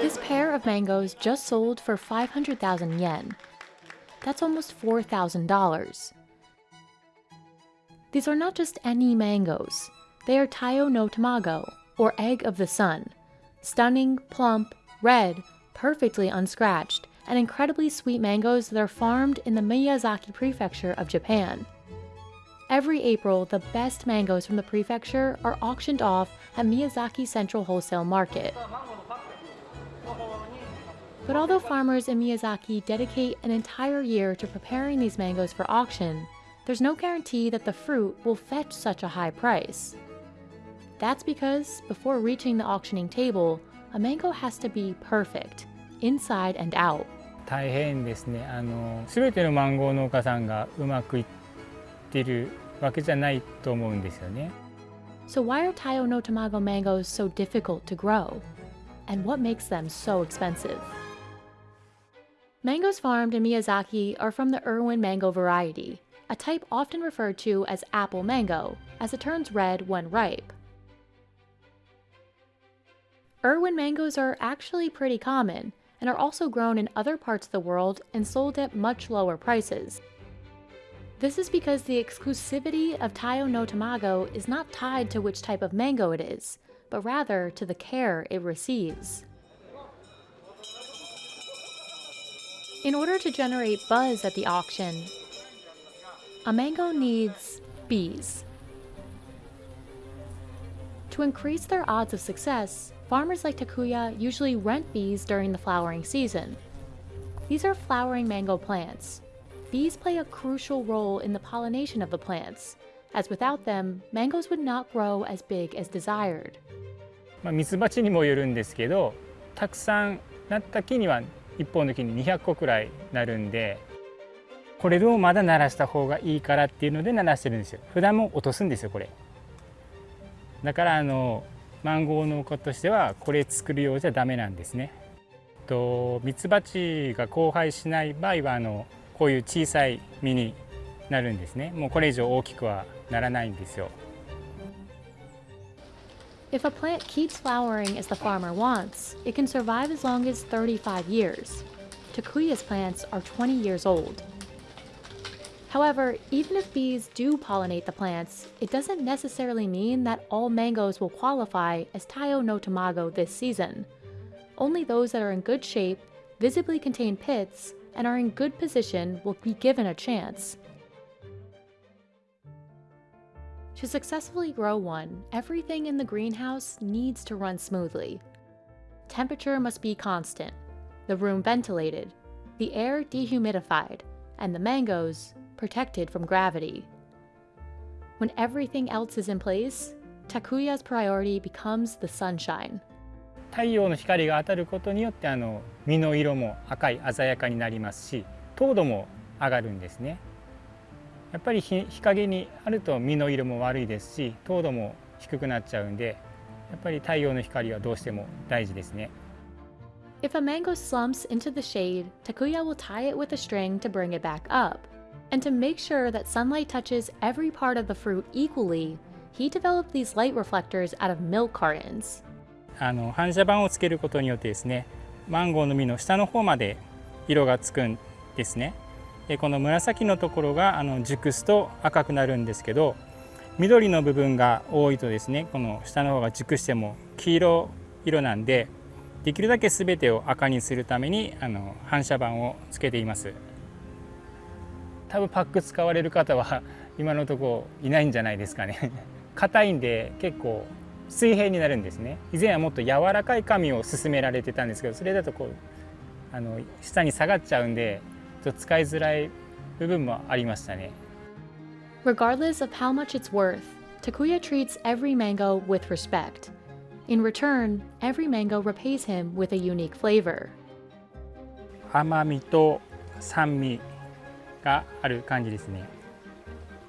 This pair of mangoes just sold for 500,000 yen. That's almost $4,000. These are not just any mangoes. They are Taiyo no Tamago, or egg of the sun. Stunning, plump, red, perfectly unscratched, and incredibly sweet mangoes that are farmed in the Miyazaki prefecture of Japan. Every April, the best mangoes from the prefecture are auctioned off at Miyazaki Central Wholesale Market. But although farmers in Miyazaki dedicate an entire year to preparing these mangoes for auction, there's no guarantee that the fruit will fetch such a high price. That's because before reaching the auctioning table, a mango has to be perfect, inside and out. 大変ですねあの全てのマンゴー農家さんがうまくいってる わけじゃないと思うんですよね。So why are Taiyo no Tamago mangoes so difficult to grow? And what makes them so expensive? Mangoes farmed in Miyazaki are from the Irwin mango variety, a type often referred to as apple mango, as it turns red when ripe. Irwin mangoes are actually pretty common, and are also grown in other parts of the world and sold at much lower prices. this is because the exclusivity of Taiyo no Tamago is not tied to which type of mango it is, but rather to the care it receives. In order to generate buzz at the auction, a mango needs bees. To increase their odds of success, Farmers like Takuya usually rent bees during the flowering season. These are flowering mango plants. Bees play a crucial role in the pollination of the plants, as without them, mangoes would not grow as big as desired. まあ、ミツバチにもよるんですけどたくさんなった木には1本の木に200個くらいなるんでこれをまだ鳴らした方がいいからっていうので鳴らしてるんですよ普段も落とすんですよこれだからあのマンゴー農家としてはこれ作るようじゃダメなんですね。とミツバチが交配しない場合はあのこういう小さい実になるんですねもうこれ以上大きくはならないんですよ If a plant keeps flowering as the farmer wants, it can survive as long as 35 years. Takuya's plants are 20 years old. However, even if bees do pollinate the plants, it doesn't necessarily mean that all mangoes will qualify as Taiyo no Tamago this season. Only those that are in good shape, visibly contain pits, and are in good position will be given a chance. To successfully grow one, everything in the greenhouse needs to run smoothly. Temperature must be constant, the room ventilated, the air dehumidified, and the mangoes protected from gravity. When everything else is in place, Takuya's priority becomes the sunshine. 太陽の光が当たることによってあの実の色も赤い鮮やかになりますし糖度も上がるんですねやっぱり日陰にあると実の色も悪いですし糖度も低くなっちゃうんでやっぱり太陽の光はどうしても大事ですね If a mango slumps into the shade, Takuya will tie it with a string to bring it back up. And to make sure that sunlight touches every part of the fruit equally, he developed these light reflectors out of milk cartons. あの反射板をつけることによってですねマンゴーの実の下の方まで色がつくんですねでこの紫のところがあの熟すと赤くなるんですけど緑の部分が多いとですねこの下の方が熟しても黄色色なんでできるだけ全てを赤にするためにあの反射板をつけています。多分パック使われる方は今のところいないんじゃないですかね硬いんで結構水平になるんですね以前はもっと柔らかい紙を勧められてたんですけどそれだとこうあの下に下がっちゃうんでちょっと使いづらい部分もありましたね Regardless of how much it's worth, Takuya treats every mango with respect. In return, every mango repays him with a unique flavor. 甘みと酸味がある感じですね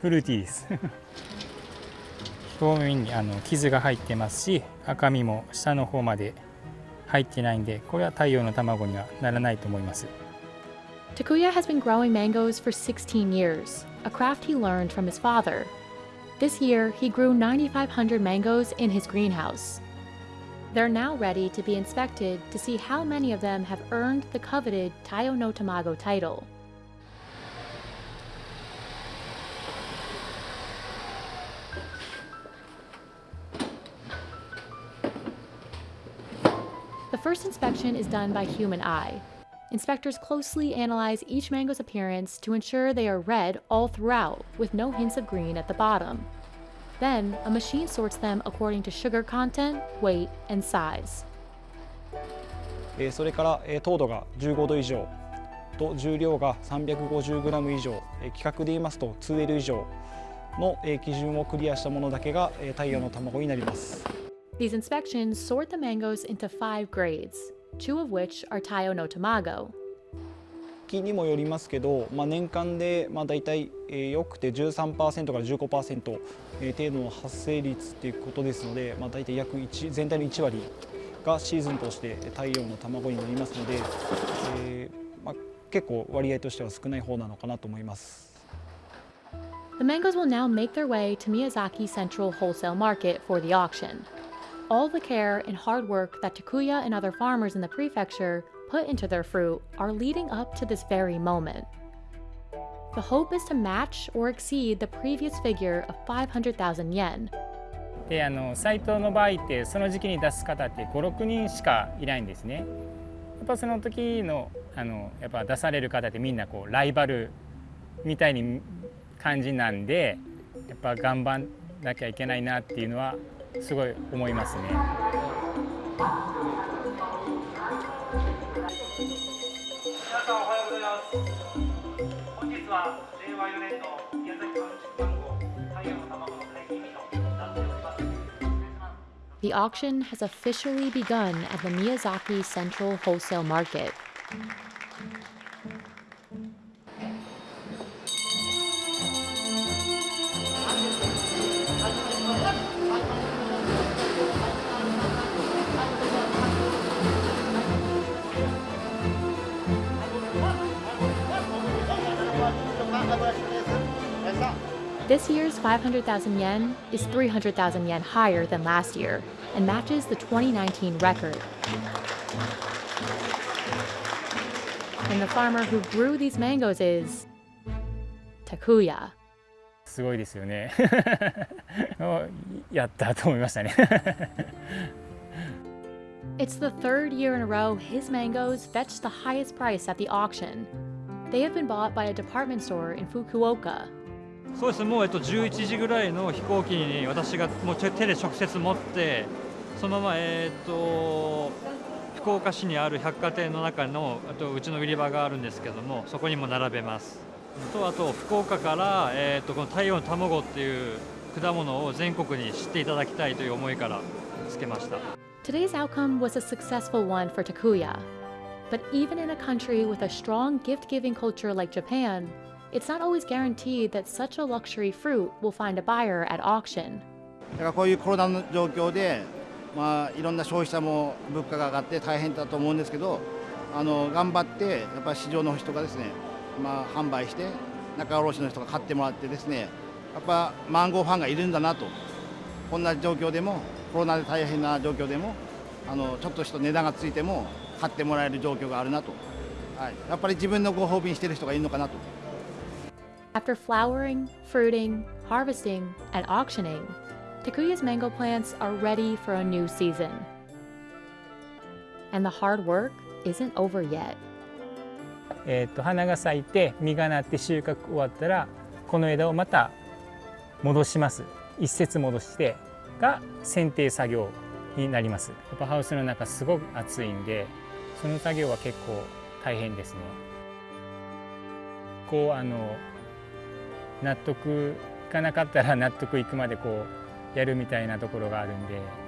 フルーティーです表面にあの傷が入ってますし赤みも下の方まで入ってないんでこれは太陽の卵にはならないと思います Takuya has been growing mangoes for 16 years, a craft he learned from his father. This year, he grew 9,500 mangoes in his greenhouse. They're now ready to be inspected to see how many of them have earned the coveted Taiyo no Tamago title. The first inspection is done by human eye. Inspectors closely analyze each mango's appearance to ensure they are red all throughout, with no hints of green at the bottom. Then, a machine sorts them according to sugar content, weight, and size. それから糖度が15度以上と重量が 350g 以上規格で言いますと 2L 以上の基準をクリアしたものだけが太陽の卵になります。These inspections sort the mangoes into five grades, two of which are Tayo no Tamago. 木にもよりますけど、まあ、年間で、まあ、大体、えーよくて13%から15%、えー程度の発生率っていうことですので、まあ、大体約1全体の1割がシーズンとして太陽の卵になりますので、えーまあ、結構割合としては少ない方なのかなと思います。The mangoes will now make their way to Miyazaki Central Wholesale Market for the auction. All the care and hard work that Takuya and other farmers in the prefecture put into their fruit are leading up to this very moment. The hope is to match or exceed the previous figure of 500,000 yen. であのサイトの場合ってその時期に出す方って56人しかいないんですね。やっぱその時のあのやっぱ出される方ってみんなこうライバルみたいに感じなんでやっぱ頑張んなきゃいけないなっていうのは すごい思いますね。皆さんおはようございます本日は令和4年の宮崎産出番号太陽の卵の解禁日となっております失礼します The auction has officially begun at the Miyazaki Central Wholesale Market. This year's 500,000 yen is 300,000 yen higher than last year and matches the 2019 record. And the farmer who grew these mangoes is Takuya. すごいですよね。やったと思いましたね。 It's the third year in a row his mangoes fetched the highest price at the auction. They have been bought by a department store in Fukuoka. そうです。もうえっと11時ぐらいの飛行機に私がもう手で直接持ってそのままえっと福岡市にある百貨店の中のあとうちの売り場があるんですけどもそこにも並べます。とあと福岡からえっとこの太陽の卵っていう果物を全国に知っていただきたいという思いからつけました。Today's outcome was a successful one for Takuya. But even in a country with a strong gift giving culture like Japan, it's not always guaranteed that such a luxury fruit will find a buyer at auction. だからこういうコロナの状況で、まあ、いろんな消費者も物価が上がって大変だと思うんですけどあの頑張ってやっぱり市場の人がですね、まあ、販売して仲卸の人が買ってもらってですねやっぱマンゴーファンがいるんだなとこんな状況でもコロナで大変な状況でもあのちょっとした値段がついても買ってもらえる状況があるなと、はい、やっぱり自分のご褒美にしてる人がいるのかなと。After flowering, fruiting, harvesting, and auctioning, Takuya's mango plants are ready for a new season. And the hard work isn't over yet. えーと花が咲いて実がなって収穫終わったらこの枝をまた戻します一節戻してが剪定作業になりますやっぱハウスの中すごく暑いんでその作業は結構大変ですねこうあの納得いかなかったら納得いくまでこうやるみたいなところがあるんで。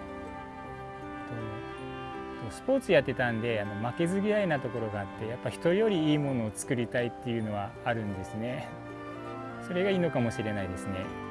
スポーツやってたんであの負けず嫌いなところがあってやっぱ人よりいいものを作りたいっていうのはあるんですね。それがいいのかもしれないですね。